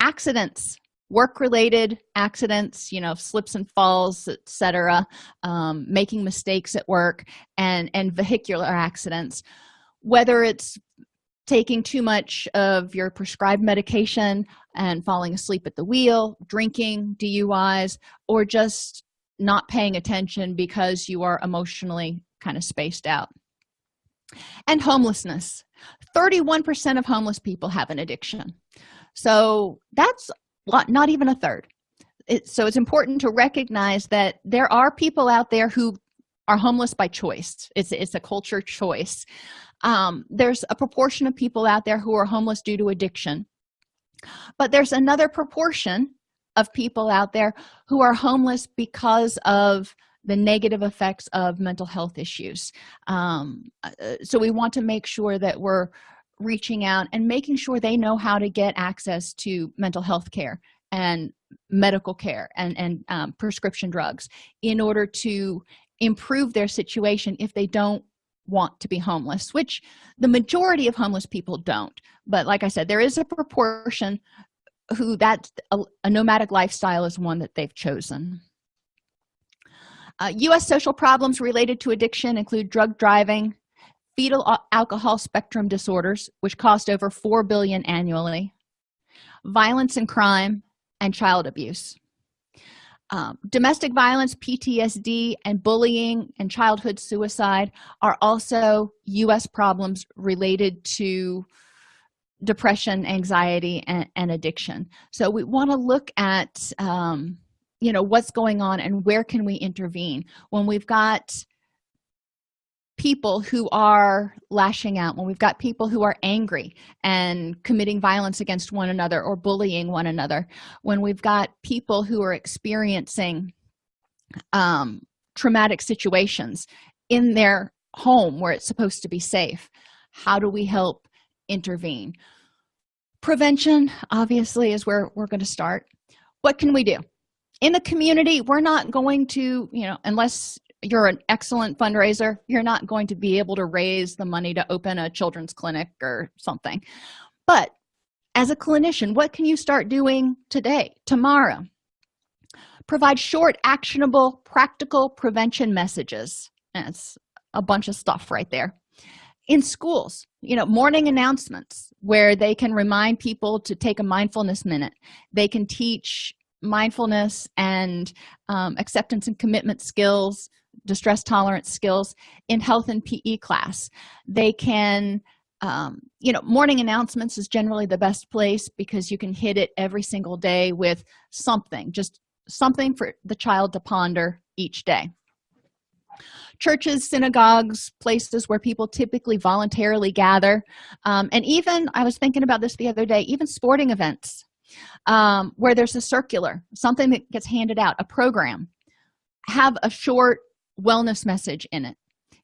A: Accidents work-related accidents you know slips and falls etc um, making mistakes at work and and vehicular accidents. Whether it's taking too much of your prescribed medication and falling asleep at the wheel drinking duis or just not paying attention because you are emotionally kind of spaced out and homelessness. 31 percent of homeless people have an addiction. So that's not even a third. It, so it's important to recognize that there are people out there who are homeless by choice. It's it's a culture choice. Um, there's a proportion of people out there who are homeless due to addiction. But there's another proportion of people out there who are homeless because of the negative effects of mental health issues. Um, uh, so we want to make sure that we're reaching out and making sure they know how to get access to mental health care and medical care and, and um, prescription drugs in order to improve their situation if they don't want to be homeless which the majority of homeless people don't. But like i said there is a proportion who that a, a nomadic lifestyle is one that they've chosen uh, u.s social problems related to addiction include drug driving fetal alcohol spectrum disorders which cost over 4 billion annually violence and crime and child abuse. Um, domestic violence ptsd and bullying and childhood suicide are also u.s problems related to depression anxiety and, and addiction. So we want to look at um, you know what's going on and where can we intervene when we've got people who are lashing out when we've got people who are angry and committing violence against one another or bullying one another when we've got people who are experiencing um, traumatic situations in their home where it's supposed to be safe how do we help intervene? Prevention obviously is where we're going to start. What can we do in the community we're not going to you know unless you're an excellent fundraiser you're not going to be able to raise the money to open a children's clinic or something. But as a clinician what can you start doing today tomorrow? Provide short actionable practical prevention messages. It's a bunch of stuff right there. In schools you know morning announcements where they can remind people to take a mindfulness minute. They can teach mindfulness and um, acceptance and commitment skills distress tolerance skills in health and pe class. They can um, you know morning announcements is generally the best place because you can hit it every single day with something just something for the child to ponder each day. Churches synagogues places where people typically voluntarily gather um, and even i was thinking about this the other day even sporting events um, where there's a circular something that gets handed out a program have a short wellness message in it.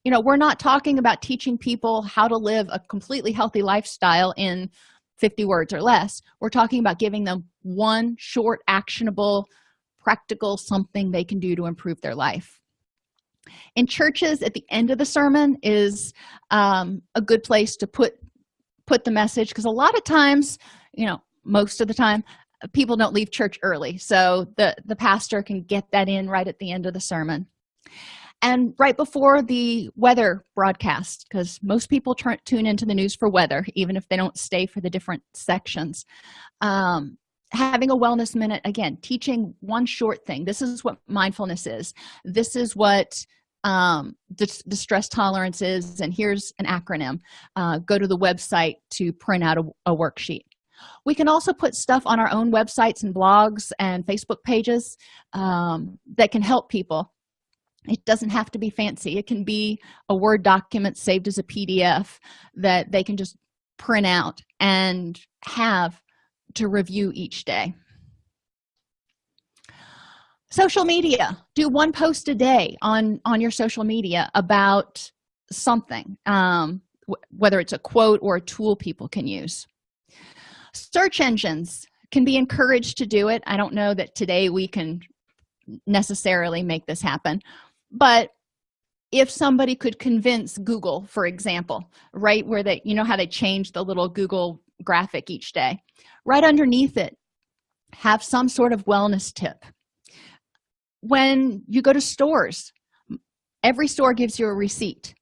A: You know we're not talking about teaching people how to live a completely healthy lifestyle in 50 words or less. We're talking about giving them one short actionable practical something they can do to improve their life. In churches at the end of the sermon is um, a good place to put put the message because a lot of times you know most of the time people don't leave church early. So the the pastor can get that in right at the end of the sermon. And right before the weather broadcast because most people turn tune into the news for weather even if they don't stay for the different sections. Um, having a wellness minute again teaching one short thing. This is what mindfulness is. This is what um, distress tolerance is and here's an acronym. Uh, go to the website to print out a, a worksheet we can also put stuff on our own websites and blogs and facebook pages um, that can help people. It doesn't have to be fancy. It can be a word document saved as a pdf that they can just print out and have to review each day. Social media. Do one post a day on on your social media about something um, whether it's a quote or a tool people can use search engines can be encouraged to do it. I don't know that today we can necessarily make this happen but if somebody could convince google for example right where they you know how they change the little google graphic each day? Right underneath it have some sort of wellness tip. When you go to stores every store gives you a receipt.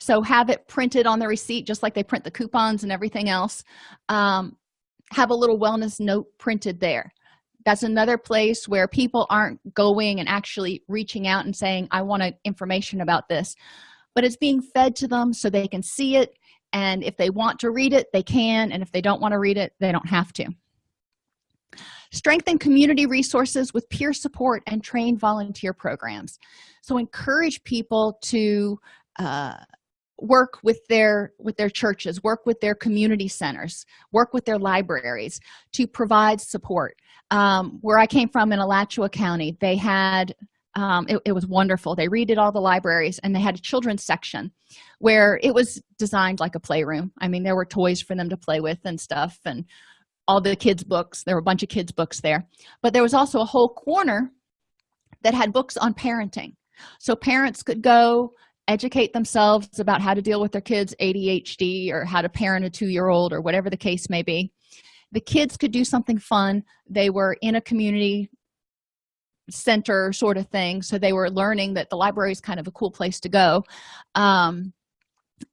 A: So have it printed on the receipt just like they print the coupons and everything else. Um, have a little wellness note printed there. That's another place where people aren't going and actually reaching out and saying i want information about this. But it's being fed to them so they can see it and if they want to read it they can and if they don't want to read it they don't have to. Strengthen community resources with peer support and train volunteer programs. So encourage people to uh, work with their with their churches work with their community centers work with their libraries to provide support. Um, where i came from in alachua county they had um, it, it was wonderful. They redid all the libraries and they had a children's section where it was designed like a playroom. I mean there were toys for them to play with and stuff and all the kids books. There were a bunch of kids books there. But there was also a whole corner that had books on parenting. So parents could go educate themselves about how to deal with their kids adhd or how to parent a two-year-old or whatever the case may be. The kids could do something fun. They were in a community center sort of thing so they were learning that the library is kind of a cool place to go. Um,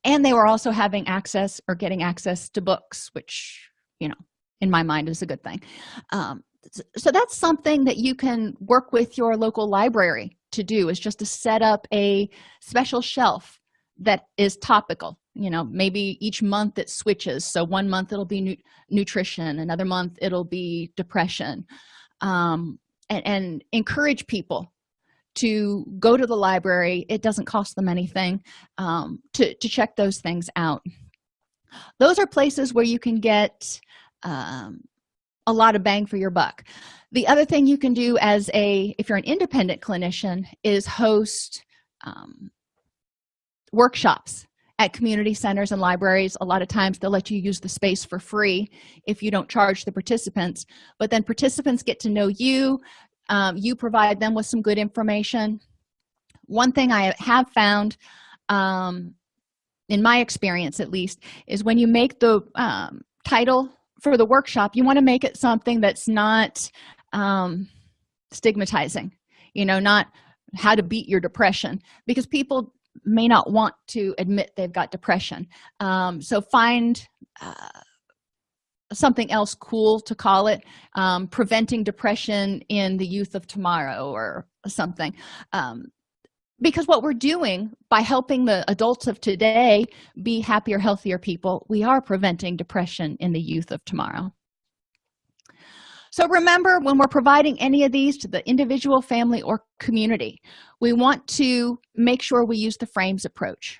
A: and they were also having access or getting access to books which you know in my mind is a good thing. Um, so that's something that you can work with your local library to do is just to set up a special shelf that is topical. You know maybe each month it switches. So one month it'll be nu nutrition another month it'll be depression. Um, and, and encourage people to go to the library. It doesn't cost them anything um, to, to check those things out. Those are places where you can get um, a lot of bang for your buck. The other thing you can do as a if you're an independent clinician is host um, workshops at community centers and libraries. A lot of times they'll let you use the space for free if you don't charge the participants but then participants get to know you um, you provide them with some good information. One thing i have found um, in my experience at least is when you make the um, title for the workshop you want to make it something that's not um, stigmatizing you know not how to beat your depression because people may not want to admit they've got depression. Um, so find uh, something else cool to call it um, preventing depression in the youth of tomorrow or something. Um, because what we're doing by helping the adults of today be happier healthier people we are preventing depression in the youth of tomorrow. So remember when we're providing any of these to the individual family or community we want to make sure we use the frames approach.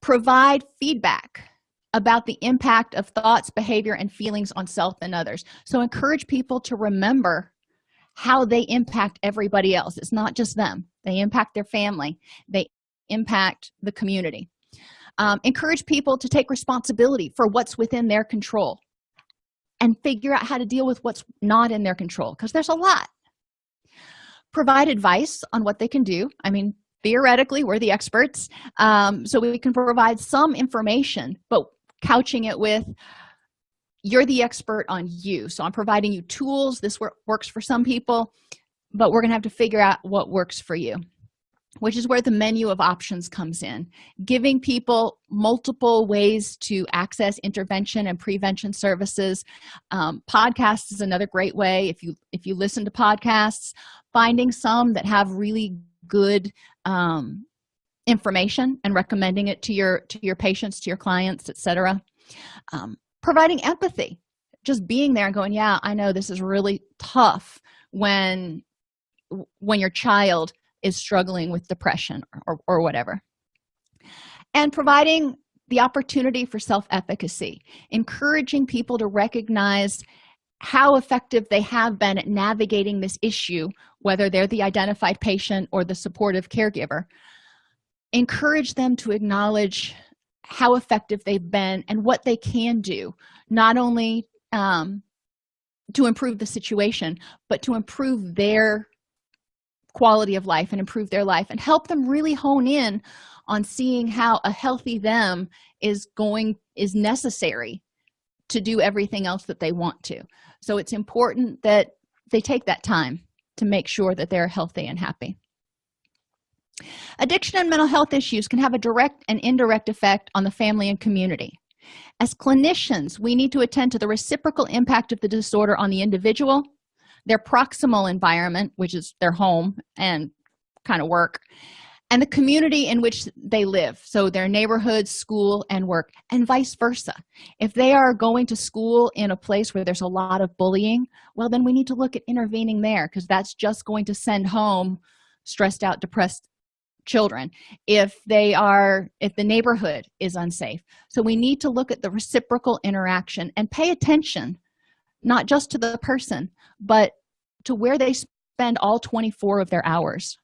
A: Provide feedback about the impact of thoughts behavior and feelings on self and others. So encourage people to remember how they impact everybody else. It's not just them they impact their family. They impact the community. Um, encourage people to take responsibility for what's within their control and figure out how to deal with what's not in their control because there's a lot. Provide advice on what they can do. I mean theoretically we're the experts um, so we can provide some information but couching it with you're the expert on you so i'm providing you tools. This work, works for some people but we're gonna have to figure out what works for you which is where the menu of options comes in. Giving people multiple ways to access intervention and prevention services. Um, podcasts is another great way if you if you listen to podcasts finding some that have really good um, information and recommending it to your to your patients to your clients etc um, providing empathy. Just being there and going yeah i know this is really tough when when your child is struggling with depression or, or whatever. And providing the opportunity for self-efficacy encouraging people to recognize how effective they have been at navigating this issue whether they're the identified patient or the supportive caregiver. Encourage them to acknowledge how effective they've been and what they can do not only um, to improve the situation but to improve their quality of life and improve their life and help them really hone in on seeing how a healthy them is going is necessary to do everything else that they want to. So it's important that they take that time to make sure that they're healthy and happy. Addiction and mental health issues can have a direct and indirect effect on the family and community. As clinicians we need to attend to the reciprocal impact of the disorder on the individual their proximal environment which is their home and kind of work and the community in which they live. So their neighborhood school and work and vice versa. If they are going to school in a place where there's a lot of bullying well then we need to look at intervening there because that's just going to send home stressed out depressed children if they are if the neighborhood is unsafe. So we need to look at the reciprocal interaction and pay attention not just to the person but to where they spend all 24 of their hours.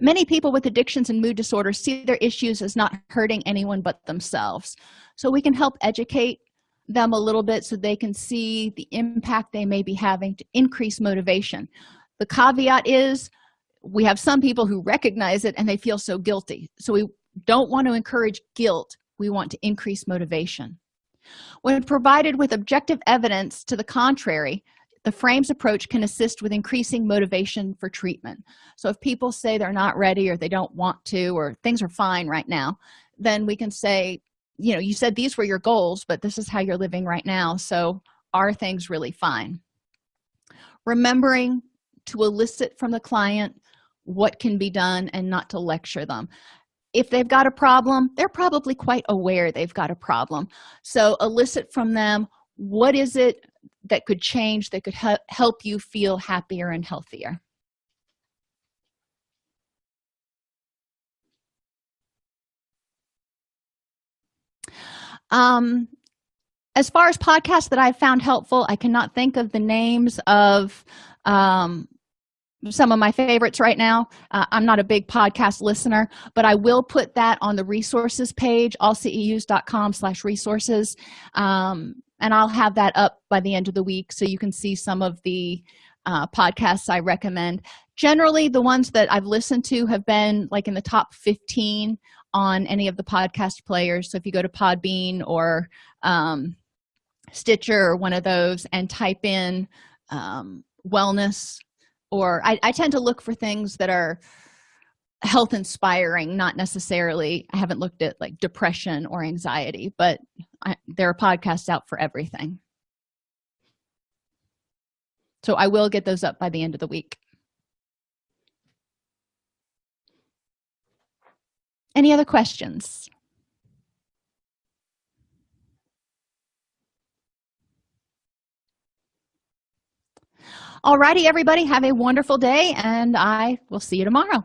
A: Many people with addictions and mood disorders see their issues as not hurting anyone but themselves. So we can help educate them a little bit so they can see the impact they may be having to increase motivation. The caveat is we have some people who recognize it and they feel so guilty. So we don't want to encourage guilt. We want to increase motivation when provided with objective evidence to the contrary the frames approach can assist with increasing motivation for treatment. So if people say they're not ready or they don't want to or things are fine right now then we can say you know you said these were your goals but this is how you're living right now so are things really fine? Remembering to elicit from the client what can be done and not to lecture them if they've got a problem they're probably quite aware they've got a problem. So elicit from them what is it that could change that could help you feel happier and healthier? Um as far as podcasts that i've found helpful i cannot think of the names of um some of my favorites right now. Uh, i'm not a big podcast listener but i will put that on the resources page allceus.com slash resources. Um, and i'll have that up by the end of the week so you can see some of the uh, podcasts i recommend. Generally the ones that i've listened to have been like in the top 15 on any of the podcast players. So if you go to podbean or um, stitcher or one of those and type in um, wellness or I, I tend to look for things that are health inspiring not necessarily i haven't looked at like depression or anxiety but I, there are podcasts out for everything. So i will get those up by the end of the week. Any other questions alrighty everybody have a wonderful day and i will see you tomorrow